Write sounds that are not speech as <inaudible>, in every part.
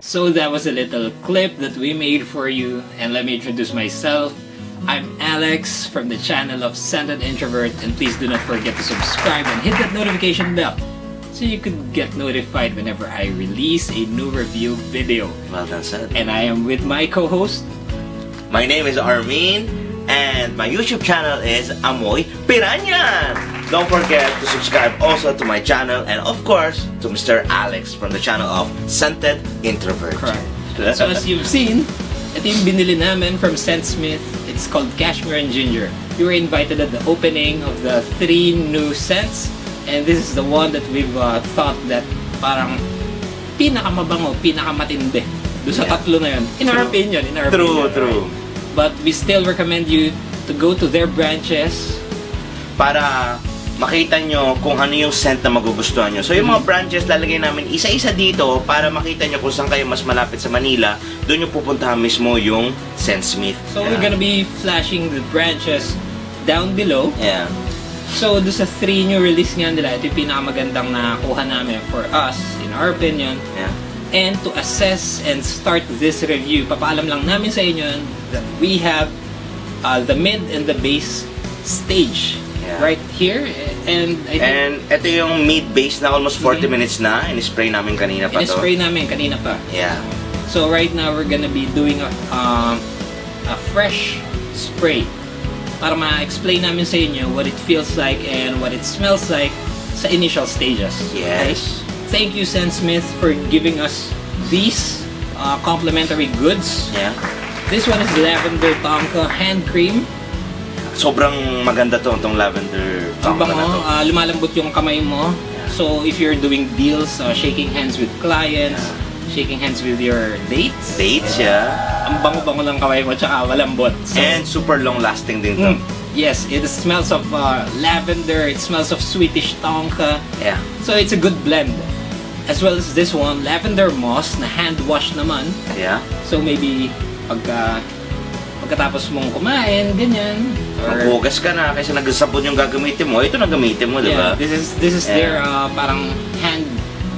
So that was a little clip that we made for you, and let me introduce myself. I'm Alex from the channel of Scented Introvert, and please do not forget to subscribe and hit that notification bell so you could get notified whenever I release a new review video. Well done said. And I am with my co-host. My name is Armin, and my YouTube channel is Amoy Piranha. Don't forget to subscribe also to my channel, and of course, to Mr. Alex from the channel of Scented Introvert. So as you've seen, ito yung binili namin from Scent Smith. It's called Cashmere and Ginger. We were invited at the opening of the three new scents, and this is the one that we've uh, thought that parang pinakamabango, pinakamatindi. Doon sa Yeah. tatlo na yun. In our True. opinion, in our True, opinion. true. right? But we still recommend you to go to their branches. Para makita nyo kung ano yung scent na magugustuhan nyo. So yung mga branches, lalagay namin isa-isa dito para makita nyo kung saan kayo mas malapit sa Manila. Doon yung pupuntahan mismo yung Scent Smith. So we're gonna be flashing the branches down below. Yeah. So, doon sa three new release nga nila, ito yung pinakamagandang nakuha namin for us, in our opinion. Yeah. And to assess and start this review, papaalam lang namin sa inyo that we have uh, the mid and the base stage Yeah. right here. And I think And ito yung mid-base na almost 40 minutes na. In-spray namin kanina pa to. in-spray namin kanina pa. Yeah. So right now, we're gonna be doing a, um, a fresh spray para ma-explain namin sa inyo what it feels like and what it smells like sa initial stages. Yes. Thank you, Sen Smith, for giving us these uh, complimentary goods. Yeah. This one is Lavender Tonka Hand Cream. Sobrang maganda to, itong lavender Ang bango, na to. uh, lumalambot yung kamay mo. So if you're doing deals, uh, shaking hands with clients, shaking hands with your dates, Dates, yeah. ang bango-bango ng kamay mo tsaka malambot. So, And super long-lasting din to. Mm, yes, it smells of uh, lavender, it smells of Swedish tonka. Yeah. So it's a good blend. As well as this one, lavender moss na hand wash naman. Yeah. So maybe pagka pagkatapos mong kumain, ganyan. Maghugas ka na kasi nagsabon yung gagamitin mo. Ito na gamitin mo, di yeah, ba? this is this is Yeah. their uh, parang hand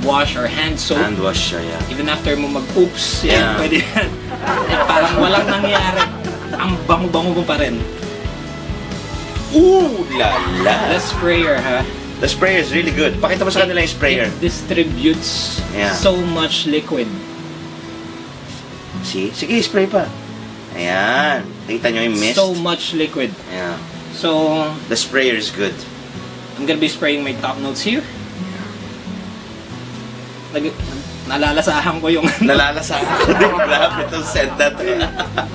wash or hand soap. Hand wash siya, yeah. Even after mo mag-oops, yan, Yeah. pwede yan. Eh, parang walang nangyari. Ang bango-bango mo pa rin. Ooh, la la. The sprayer, ha? The sprayer is really good. Pakita mo sa kanila yung sprayer. It distributes Yeah. so much liquid. See? Sige, spray pa. Ayan. Kita nyo yung mist? So much liquid. Yeah. So, The sprayer is good. I'm gonna be spraying my top notes here. Nag nalalasahan ko yung Nalalasahan ko din. Grabe itong scent na to.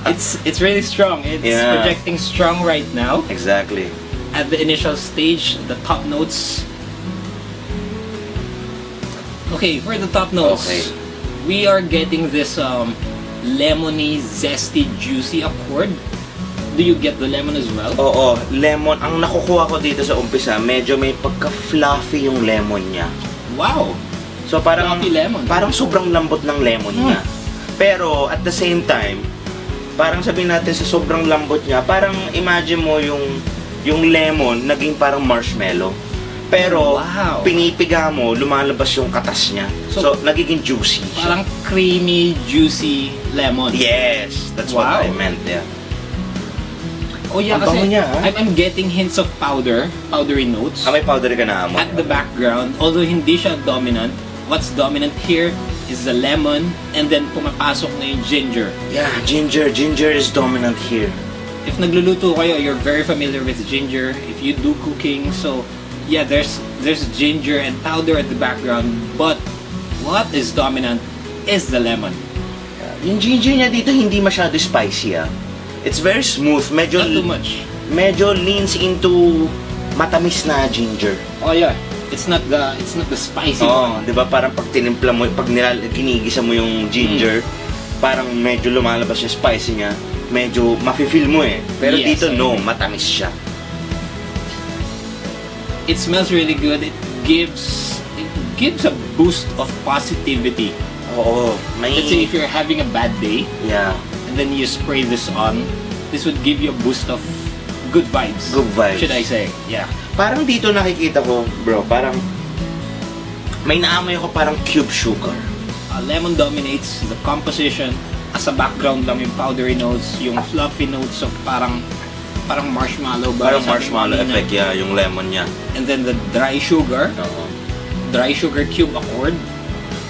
it's it's really strong. It's Yeah. projecting strong right now. exactly. At the initial stage, the top notes. Okay, for the top notes, Okay. we are getting this um, lemony, zesty, juicy accord. Do you get the lemon as well? Oo, lemon. Ang nakukuha ko dito sa umpisa, medyo may pagka-fluffy yung lemon niya. Wow! So parang Fluffy lemon. parang sobrang lambot ng lemon niya. Pero at the same time, parang sabihin natin sa sobrang lambot niya, parang imagine mo yung yung lemon naging parang marshmallow. Pero Wow. pinipiga mo, lumalabas yung katas niya. So, So, nagiging juicy. siya. Parang creamy, juicy lemon. Yes, that's Wow. what I meant. Yeah. Oh yeah, Ang kasi niya, ha? I'm, I'm getting hints of powder, powdery notes. Ah, may powder ka na amo. at the background, although hindi siya dominant, what's dominant here is the lemon and then pumapasok na yung ginger. Yeah, ginger. Ginger is dominant here. If nagluluto kayo, you're very familiar with ginger. If you do cooking, so yeah, there's there's ginger and powder at the background, but what is dominant is the lemon. Yung ginger niya dito hindi masyado spicy ah. It's very smooth. Medyo Not too much. medyo leans into matamis na ginger. Oh yeah, it's not the it's not the spicy Oo, one. 'di ba? Parang pag tinimpla mo, pag nilal ginigisa mo yung ginger, parang medyo lumalabas yung spicy niya. Medyo mafe-feel mo eh. Pero Yes, dito I no, matamis siya. It smells really good. It gives it gives a boost of positivity. Oo, may Let's say if you're having a bad day, yeah, and then you spray this on, this would give you a boost of good vibes. Good vibes. Should I say? Yeah. Parang dito nakikita ko, bro, parang may naamoy ako parang cube sugar. uh, lemon dominates the composition. As a background lang yung powdery notes, yung fluffy notes of parang parang marshmallow ba? Parang marshmallow effect, yeah, yung lemon niya. And then the dry sugar, Oo. dry sugar cube accord.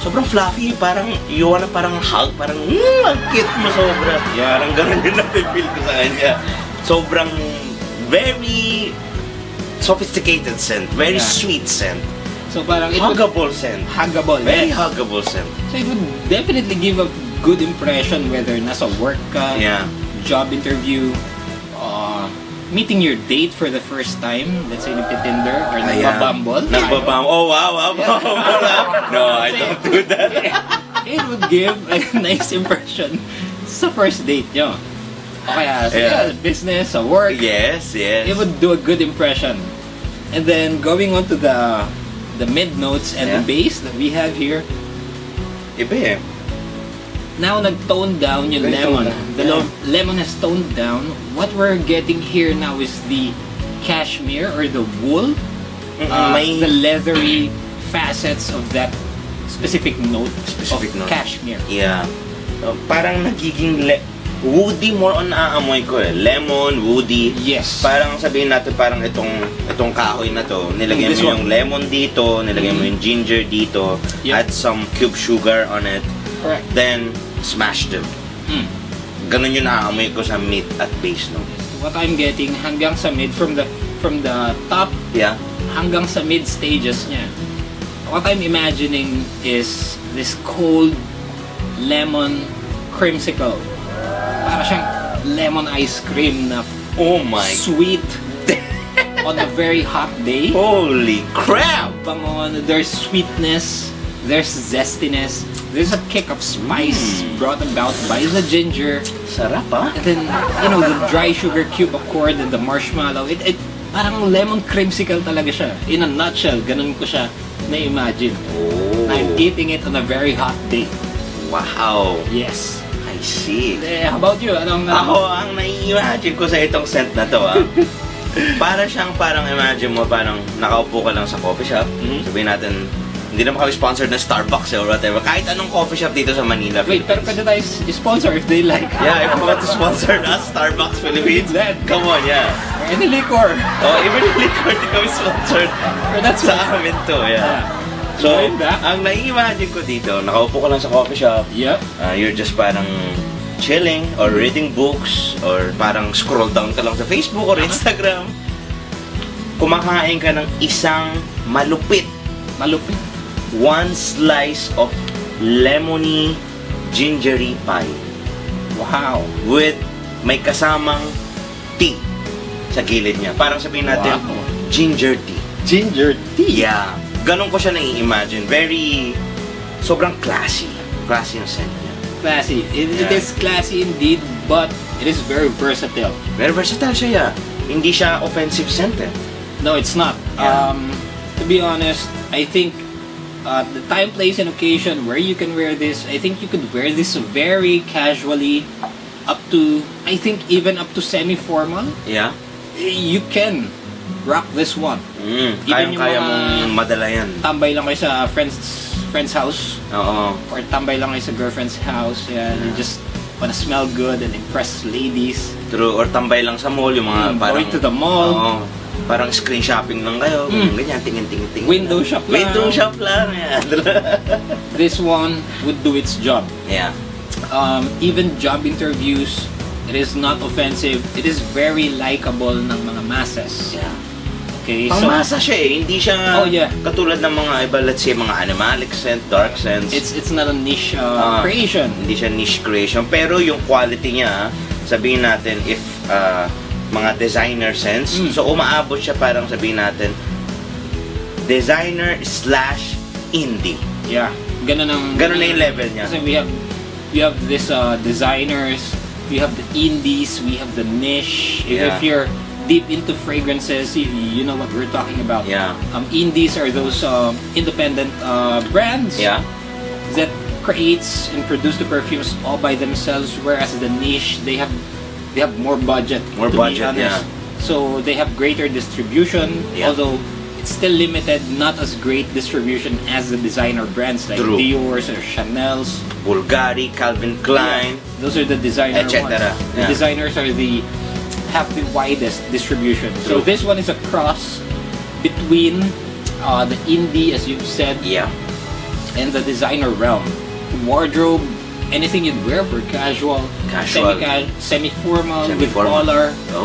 Sobrang fluffy, parang you wanna parang hug, parang mm, ang cute mo sobra. Yeah, parang ganun yung nafe-feel ko sa kanya. Sobrang very sophisticated scent, very Yeah. sweet scent, So parang it would huggable scent, huggable. very yes. huggable scent. So it would definitely give a good impression whether nasa work ka, Yeah. job interview, meeting your date for the first time, let's say nagtitinder or nagbabumble. Nagbabam. Oh, wow, wow, wow. <laughs> no, I don't do that. <laughs> it would give a <laughs> nice impression sa first date nyo. O kaya sa Yeah. business, sa work, yes, yes. it would do a good impression. And then going on to the the mid notes and the Yeah. bass that we have here, Iba eh. Now nag-tone down yung lemon. Down, The yeah. lemon has toned down. What we're getting here now is the cashmere or the wool, Mm-mm, uh, may the leathery facets of that specific note Specific of note. cashmere. Yeah. Uh, parang nagiging le- woody more on naaamoy ko eh. Lemon, woody. Yes. Parang sabihin natin parang itong itong kahoy na to, nilagay This mo one. yung lemon dito, nilagay mo Mhm. yung ginger dito, Yep. add some cube sugar on it, Correct. then smash them. Mm. Ganun yung naaamoy ko sa meat at base no. What I'm getting hanggang sa mid from the from the top Yeah. hanggang sa mid stages niya. What I'm imagining is this cold lemon creamsicle. Para siyang lemon ice cream na Oh my sweet <laughs> on a very hot day. Holy crap! Bango, ano, there's sweetness, there's zestiness, there's a kick of spice Mm. brought about by the ginger, Sarap ah. and then, you know, the dry sugar cube accord and the marshmallow. It, it, parang lemon creamsicle talaga siya. In a nutshell, ganun ko siya na-imagine. Oh. I'm eating it on a very hot day. Wow. Yes. I see. Eh, how about you? Anong, Ako, ang nai-imagine ko sa itong scent na to, ah. <laughs> para siyang parang imagine mo, parang nakaupo ka lang sa coffee shop. Mhm. Sabihin natin, hindi naman kami sponsored ng Starbucks eh, or whatever. Kahit anong coffee shop dito sa Manila. Wait, pero pwede tayo sponsor if they like. Yeah, if you want to sponsor us, Starbucks Philippines, That. come on, yeah. Any liquor. Oh, even if liquor, di kami sponsored. But that's sa amin to, yeah. So, back. ang nai-imagine ko dito, nakaupo ka lang sa coffee shop, Yep. uh, you're just parang chilling or reading books or parang scroll down ka lang sa Facebook or Instagram. Kumakain ka ng isang malupit, Malupit. One slice of lemony gingery pie Wow. with may kasamang tea sa gilid niya. Parang sabihin natin, Wow. ginger tea. Ginger tea. Yeah. Ganon ko siya nai-imagine. Very, sobrang classy. Classy yung scent niya. Classy. It, it Yeah. is classy indeed, but it is very versatile. Very versatile siya, yeah. Hindi siya offensive scent eh. No, it's not. Yeah. Um, to be honest, I think uh, the time, place, and occasion where you can wear this, I think you could wear this very casually, up to I think even up to semi-formal. Yeah? You can rock this one. Mm, Even mga- mong madala yan. Tambay lang kayo sa friend's friend's house Oo. or tambay lang kayo sa girlfriend's house. Yeah, you just wanna smell good and impress ladies. True. Or tambay lang sa mall, yung mga Mm, parang... going to the mall. Oo. Parang screen shopping lang kayo. Mm. Ganyan, tingin-tingin-tingin. Window shop lang. Window shop lang. Yeah. <laughs> This one would do its job. yeah. um, even job interviews, it is not offensive. It is very likable ng mga masses. Yeah. Okay, so Pangmasa siya eh. Hindi siya Oh, yeah. katulad ng mga iba, let's say, mga animalic scent, dark scents. it's it's not a niche uh, Ah. creation. hindi siya niche creation. Pero yung quality niya, sabihin natin, if uh, mga designer sense, Mm. so umaabot siya parang sabihin natin, designer slash indie. Yeah, ganun ang Ganun na yung level niya. Kasi we have we have this uh, designers, we have the indies, we have the niche. If, Yeah. if you're deep into fragrances, you, you know what we're talking about. Yeah. Um, indies are those um, independent uh, brands. Yeah? that creates and produce the perfumes all by themselves whereas the niche they have they have more budget More to budget, be yeah. so they have greater distribution Yeah. although it's still limited, not as great distribution as the designer brands like True. Dior's or Chanel's. Bulgari, Calvin Klein. Those are the designer Et ones. Yeah. The designers are the have the widest distribution. So this one is a cross between uh, the indie, as you've said, Yeah. and the designer realm. Wardrobe, anything you'd wear for casual, Casual. semi semi-formal, with Semi-formal. collar.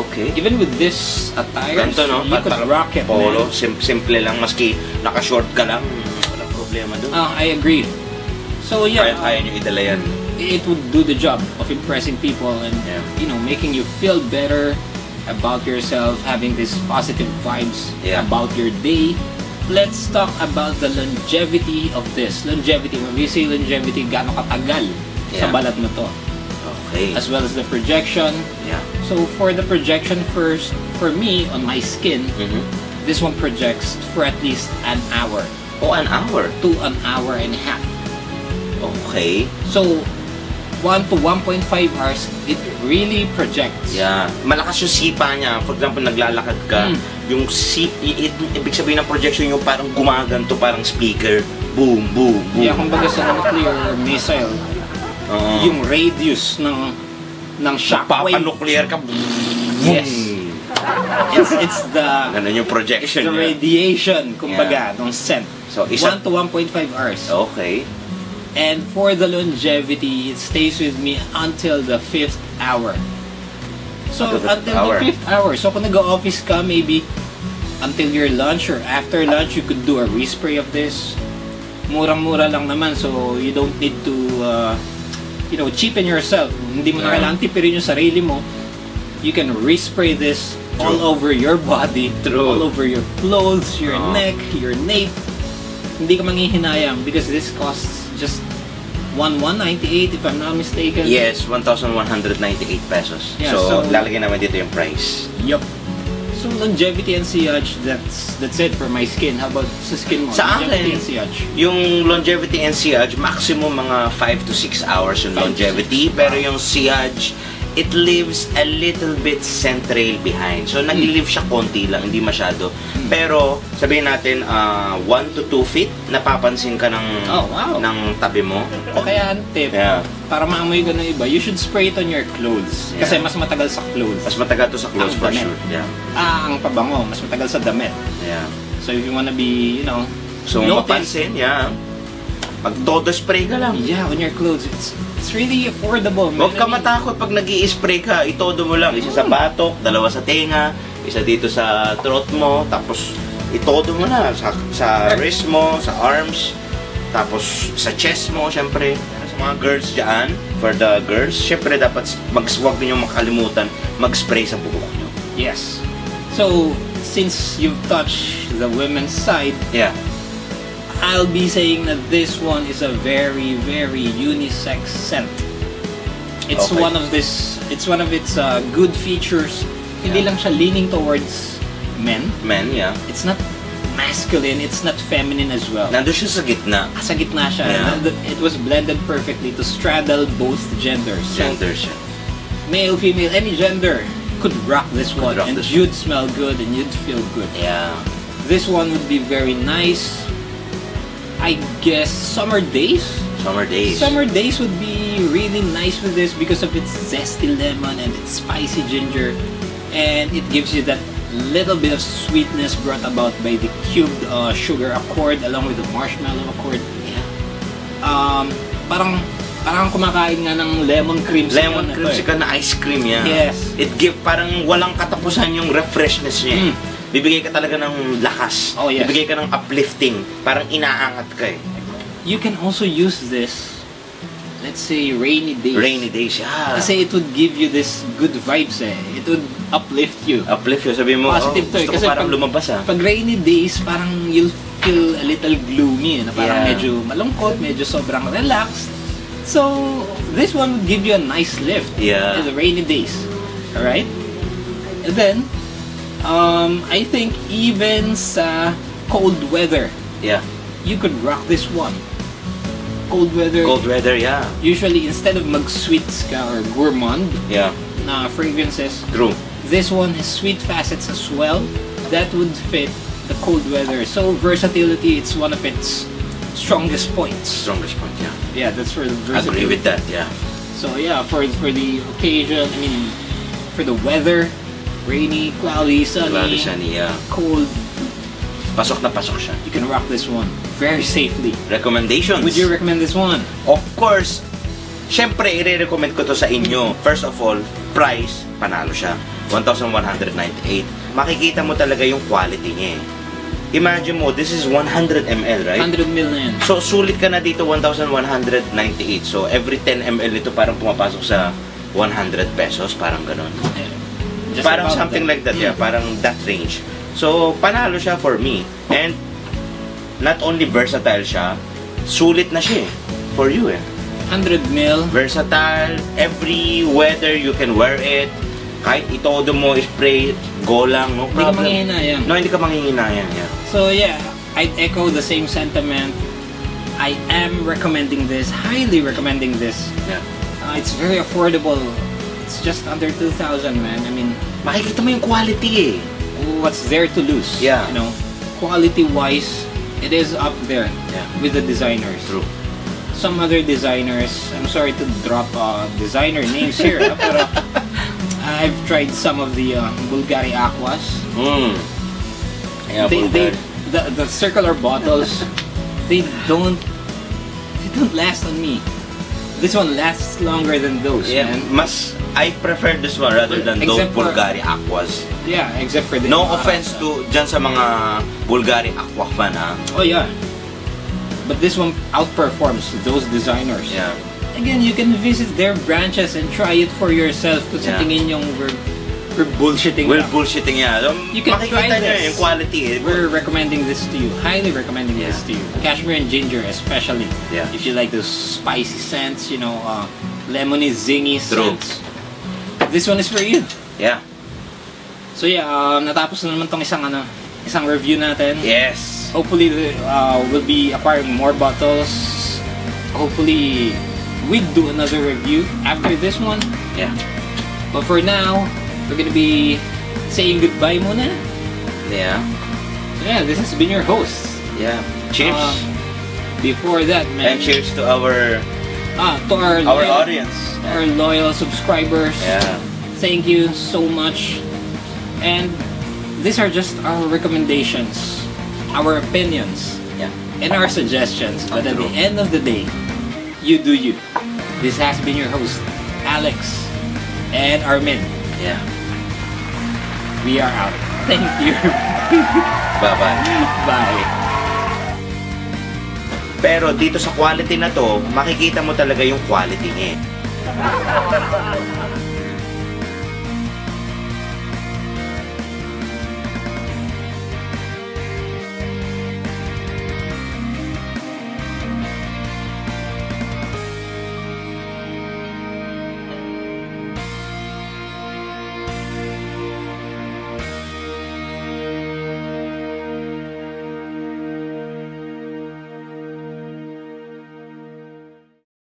Okay. Even with this attire, Ganito, no? you could rock it, Polo, man. sim- simple lang. Maski naka-short ka lang, walang problema doon. Ah, I agree. So yeah, Kaya kaya nyo idala yan. it would do the job of impressing people and Yeah. you know making you feel better about yourself having these positive vibes Yeah. about your day let's talk about the longevity of this longevity when we say longevity gaano katagal sa Yeah. balat mo to Okay. as well as the projection yeah. so for the projection first for me on my skin Mhm. this one projects for at least an hour Oh, an hour. to an hour and a half Okay. So, 1 to 1.5 hours, it really projects. Yeah. Malakas yung sipa niya. For example, naglalakad ka, Mm. yung si i- i- ibig sabihin ng projection yung parang gumaganto, parang speaker. Boom, boom, boom. Kaya kumbaga sa nuclear missile, Oo. yung radius ng ng shockwave, Papa-nuclear ka. Yes. Boom. it's, it's the, Ganun yung it's projection the niya. radiation, kumbaga, ng scent. So, isa- 1 to 1.5 hours. Okay. And for the longevity, it stays with me until the fifth hour. So, Until the until, fifth hour. the fifth hour. So, kung nag-office ka, maybe until your lunch or after lunch, you could do a respray of this. Murang-mura lang naman, so you don't need to, uh, you know, cheapen yourself. Hindi mo na Yeah. kailangan tipirin yung sarili mo. You can respray this all True. over your body, True. all over your clothes, your Oo. neck, your nape. Hindi ka manghihinayang because this costs just 1198 if I'm not mistaken. Yes, 1,198 pesos. Yeah, so, so- lalagyan naman dito yung price. Yup. So longevity and sillage, that's that's it for my skin. How about sa skin mo? Sa longevity akin, and sillage. Yung longevity and sillage, maximum mga 5 to 6 hours yung Five longevity. six. Pero yung sillage, it leaves a little bit central behind. So, nag-leave siya konti lang, hindi masyado. Pero, sabihin natin, 1 to 2 feet, napapansin ka ng, Oh, wow. ng tabi mo. O kaya ang tip, Yeah. para maamoy ko ng iba, you should spray it on your clothes. Kasi Yeah. mas matagal sa clothes. Mas matagal to sa clothes Ang for damit. sure. Yeah. Ah, ang pabango, mas matagal sa damit. Yeah. So if you wanna be, you know, So, notice- mapansin, yeah. Pag todo spray ka lang. Yeah, on your clothes. It's it's really affordable. man. Huwag ka matakot pag nag spray ka. Itodo mo lang. Isa sa batok, dalawa sa tenga, isa dito sa throat mo, tapos itodo mo na sa, sa wrist mo, sa arms, tapos sa chest mo, syempre. Sa mga girls dyan, for the girls, syempre dapat mag, huwag ninyong makalimutan mag-spray sa buhok nyo. Yes. So, since you've touched the women's side, Yeah. I'll be saying that this one is a very, very unisex scent. It's Okay. one of this. It's one of its uh, good features. Hindi Yeah. lang siya leaning towards men. Men, yeah. It's not masculine. It's not feminine as well. Nandun siya sa gitna. Sa gitna siya. Yeah. It was blended perfectly to straddle both genders. So, Gender siya. male, female, any gender could rock this one, rock and this you'd smell good and you'd feel good. Yeah. This one would be very nice. I guess summer days. Summer days. Summer days would be really nice with this because of its zesty lemon and its spicy ginger, and it gives you that little bit of sweetness brought about by the cubed uh, sugar accord along with the marshmallow accord. Yeah. Um, parang parang kumakain nga ng lemon creamsicle. Lemon to eh. creamsicle na ice cream yan. Yes. It give parang walang katapusan yung refreshness niya. Mm. Bibigay ka talaga ng lakas. Oh, yes. Bibigay ka ng uplifting. Parang inaangat ka eh. You can also use this, let's say, rainy days. Rainy days, yeah. Kasi it would give you this good vibes eh. It would uplift you. uplift yun. Sabi mo, Positive oh, to eh. Kasi parang pag- lumabas ah. Pag rainy days, parang you'll feel a little gloomy eh. Na parang Yeah. medyo malungkot, medyo sobrang relaxed. So, this one would give you a nice lift Yeah. in the rainy days. Alright? And then, um, I think even sa cold weather, Yeah. you could rock this one. Cold weather, Cold weather, yeah. usually instead of mag-sweets ka or gourmand Yeah. na fragrances, True. this one has sweet facets as well that would fit the cold weather. So versatility, it's one of its strongest points. Strongest point, yeah. Yeah, that's for the versatility. I agree with that, yeah. So yeah, for for the occasion, I mean, for the weather, rainy, cloudy, sunny, Cloudy, sunny, yeah. cold, Pasok na pasok siya. you can rock this one very safely. Recommendations. Would you recommend this one? Of course, syempre, i-recommend ko to sa inyo. First of all, price, panalo siya. 1,198. Makikita mo talaga yung quality niya eh. Imagine mo, this is 100 ml, right? 100 million. So, sulit ka na dito 1,198. So, every 10 ml ito parang pumapasok sa 100 pesos, parang ganun. Just parang something that. like that, yeah. Parang that range. So, panalo siya for me. And, not only versatile siya, sulit na siya eh. For you eh. 100 mil. Versatile, every weather you can wear it. Kahit itodo mo, spray, go lang, no Hindi ka problem. manghihinayang. No, hindi ka manghihinayang, yeah. So yeah, I'd echo the same sentiment. I am recommending this, highly recommending this. yeah. Uh, it's very affordable. It's just under 2,000, man. I mean, Makikita mo yung quality eh. what's there to lose? Yeah. You know, quality-wise, it is up there Yeah. with the designers. True. Some other designers, I'm sorry to drop uh, designer names here, ah, pero <laughs> I've tried some of the uh, Bulgari Aquas. Mm. Yeah, they, they, Bulgari. the, the circular bottles, <laughs> they don't, they don't last on me. This one lasts longer than those, Yeah, man. mas I prefer this one rather than those Except for- Bulgari Aquas. Yeah, except for the No Ibarra. offense to dyan sa mga Bulgari Aqua fan ha. Oh yeah, but this one outperforms those designers. Yeah. Again, you can visit their branches and try it for yourself. Kung sa Yeah. tingin yung we're, we're bullshitting. Well, lang. bullshitting yan. Um, You can makikita try nyo this. yung quality eh. We're recommending this to you. Highly recommending this Yeah. to you. Cashmere and ginger, especially. Yeah. If you like those spicy scents, you know, uh, lemony, zingy True. scents. This one is for you. Yeah. So yeah, um, natapos na naman tong isang ano, isang review natin. Yes. Hopefully, uh, we'll be acquiring more bottles. Hopefully, we'll do another review after this one. Yeah. But for now, we're gonna be saying goodbye muna. Yeah. So yeah, this has been your host. Yeah. Cheers. Uh, before that, man. And cheers to our Ah, to our our audience. Our loyal subscribers. Yeah. Thank you so much. And these are just our recommendations, our opinions, Yeah. and our suggestions. But at the end of the day, you do you. This has been your host, Alex and Armin. Yeah. We are out. Thank you. <laughs> Bye-bye. Bye. Pero dito sa quality na to, makikita mo talaga yung quality niya. 哈哈哈哈哈